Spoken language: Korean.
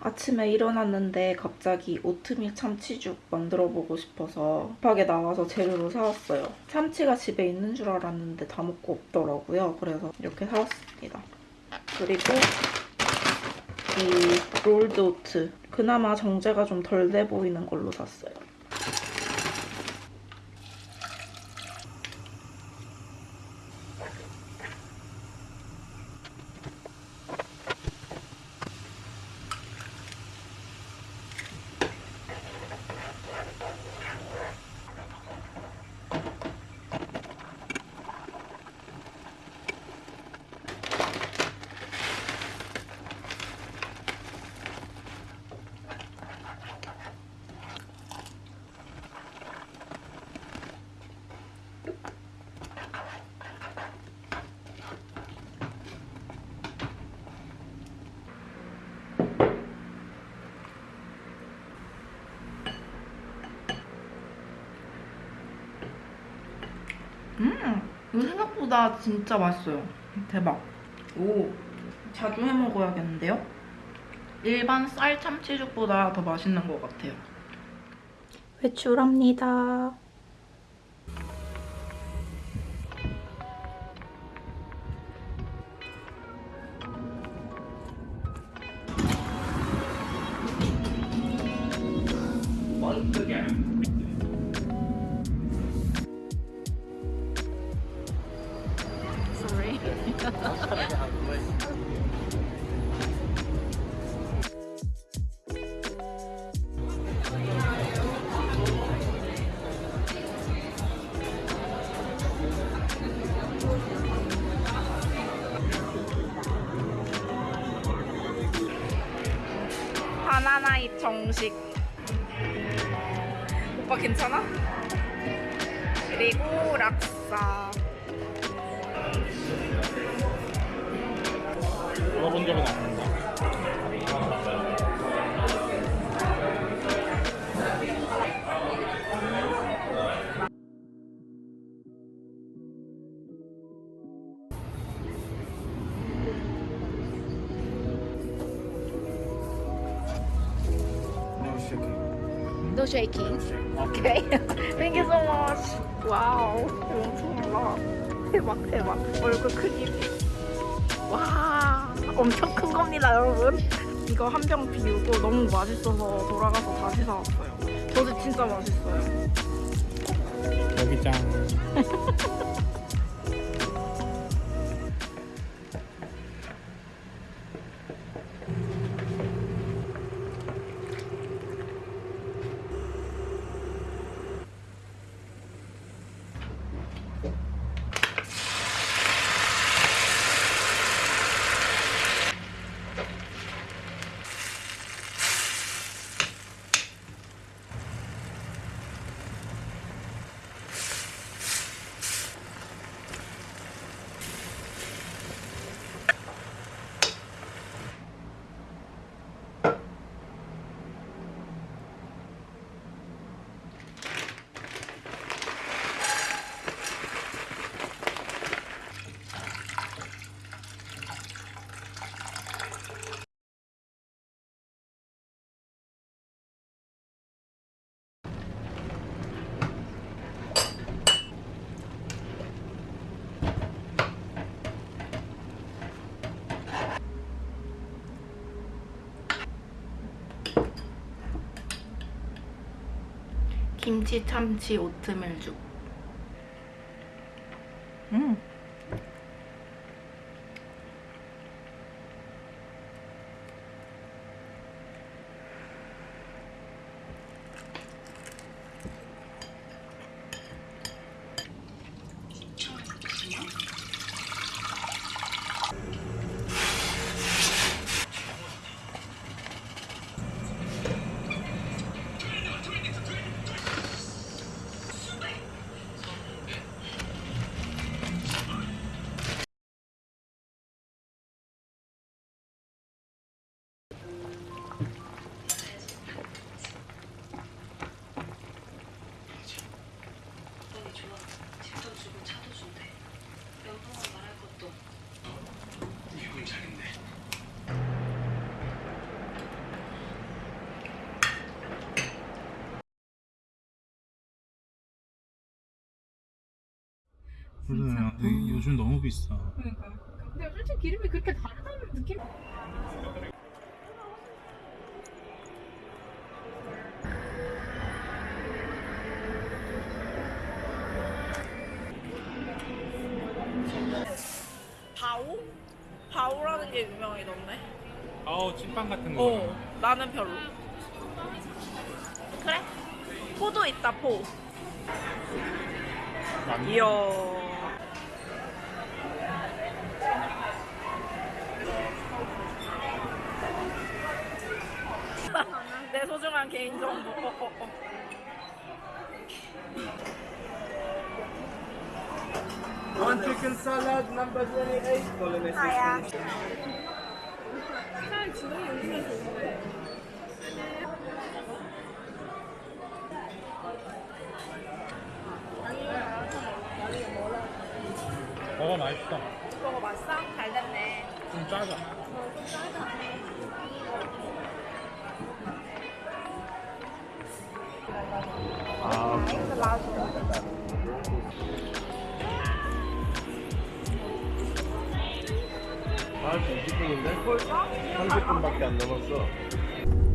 아침에 일어났는데 갑자기 오트밀 참치죽 만들어보고 싶어서 급하게 나와서 재료로 사왔어요. 참치가 집에 있는 줄 알았는데 다 먹고 없더라고요. 그래서 이렇게 사왔습니다. 그리고 이 rolled oat. 그나마 정제가 좀 덜 돼 보이는 걸로 샀어요. 음, 생각보다 진짜 맛있어요. 대박. 오, 자주 해 먹어야겠는데요? 일반 쌀 참치죽보다 더 맛있는 것 같아요. 외출합니다. 정식. 오빠 괜찮아? 그리고 락사. 먹어본 적은 없는데. No shaking. Okay. Thank you so much. Wow. 엄청 달라. 대박, 대박. 얼굴 크기. 와. 엄청 큰 겁니다, 여러분. 이거 한 병 비우고 너무 맛있어서 돌아가서 다시 사왔어요. 저도 진짜 맛있어요. 여기 짱. 김치 참치 오트밀 죽. 음. 그래 근데 요즘 너무 비싸 그러니까. 근데 솔직히 기름이 그렇게 다르다는 느낌? 바오? 바오라는 게 유명이던데. 아우 찐빵 같은 거 어, 나는 별로. 그래? 포도 있다, 포. 이야. 개인정보. 어, 어, 어. One chicken salad, number 28. Bolognese 하야. 차라리 지동이 오면 좋은데. 먹어 맛있어 그거 맛있어? 잘 됐네. 좀 짜자 아, 20분인데? 벌써? 30분밖에 안 남았어.